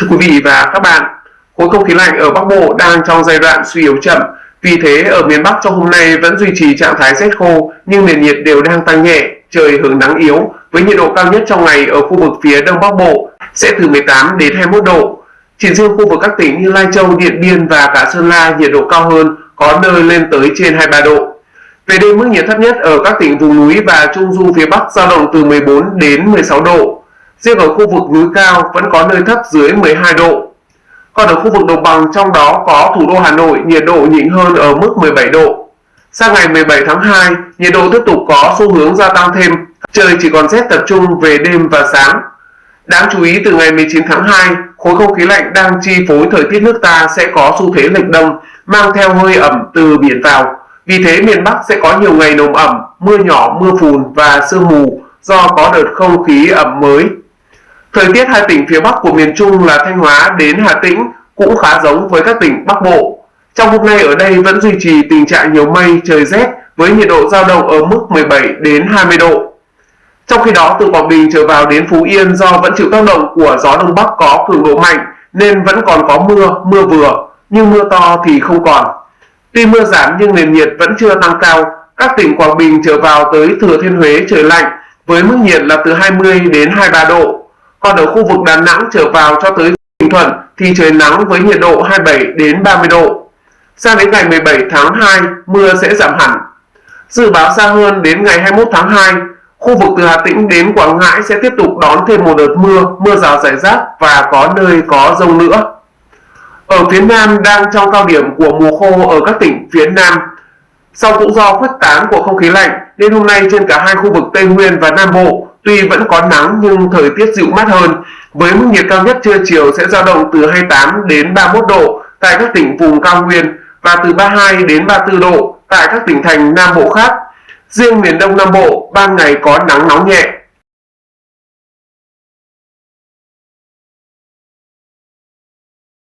Thưa quý vị và các bạn, khối không khí lạnh ở Bắc Bộ đang trong giai đoạn suy yếu chậm. Vì thế ở miền Bắc trong hôm nay vẫn duy trì trạng thái rét khô nhưng nền nhiệt đều đang tăng nhẹ, trời hưởng nắng yếu với nhiệt độ cao nhất trong ngày ở khu vực phía Đông Bắc Bộ sẽ từ 18 đến 21 độ. Chỉ riêng khu vực các tỉnh như Lai Châu, Điện Biên và cả Sơn La nhiệt độ cao hơn, có nơi lên tới trên 23 độ. Về đêm mức nhiệt thấp nhất ở các tỉnh vùng núi và trung du phía Bắc dao động từ 14 đến 16 độ. Riêng ở khu vực núi cao vẫn có nơi thấp dưới 12 độ. Còn ở khu vực đồng bằng trong đó có thủ đô Hà Nội nhiệt độ nhỉnh hơn ở mức 17 độ. Sang ngày 17 tháng 2, nhiệt độ tiếp tục có xu hướng gia tăng thêm, trời chỉ còn rét tập trung về đêm và sáng. Đáng chú ý từ ngày 19 tháng 2, khối không khí lạnh đang chi phối thời tiết nước ta sẽ có xu thế lệch đông, mang theo hơi ẩm từ biển vào. Vì thế miền Bắc sẽ có nhiều ngày nồm ẩm, mưa nhỏ, mưa phùn và sương mù do có đợt không khí ẩm mới Thời tiết hai tỉnh phía Bắc của miền Trung là Thanh Hóa đến Hà Tĩnh cũng khá giống với các tỉnh Bắc Bộ. Trong hôm nay ở đây vẫn duy trì tình trạng nhiều mây, trời rét với nhiệt độ giao động ở mức 17 đến 20 độ. Trong khi đó từ Quảng Bình trở vào đến Phú Yên do vẫn chịu tác động của gió đông bắc có cường độ mạnh nên vẫn còn có mưa, mưa vừa, nhưng mưa to thì không còn. Tuy mưa giảm nhưng nền nhiệt vẫn chưa tăng cao, các tỉnh Quảng Bình trở vào tới Thừa Thiên Huế trời lạnh với mức nhiệt là từ 20 đến 23 độ còn ở khu vực Đà Nẵng trở vào cho tới Bình Thuận thì trời nắng với nhiệt độ 27 đến 30 độ. Sang đến ngày 17 tháng 2, mưa sẽ giảm hẳn. Dự báo xa hơn đến ngày 21 tháng 2, khu vực từ Hà Tĩnh đến Quảng Ngãi sẽ tiếp tục đón thêm một đợt mưa, mưa rào rải rác và có nơi có rông nữa. Ở phía Nam đang trong cao điểm của mùa khô ở các tỉnh phía Nam. Sau cũng do khuếch tán của không khí lạnh nên hôm nay trên cả hai khu vực Tây Nguyên và Nam Bộ Tuy vẫn có nắng nhưng thời tiết dịu mát hơn, với mức nhiệt cao nhất trưa chiều sẽ dao động từ 28 đến 31 độ tại các tỉnh vùng cao nguyên và từ 32 đến 34 độ tại các tỉnh thành Nam Bộ khác. Riêng miền Đông Nam Bộ, ban ngày có nắng nóng nhẹ,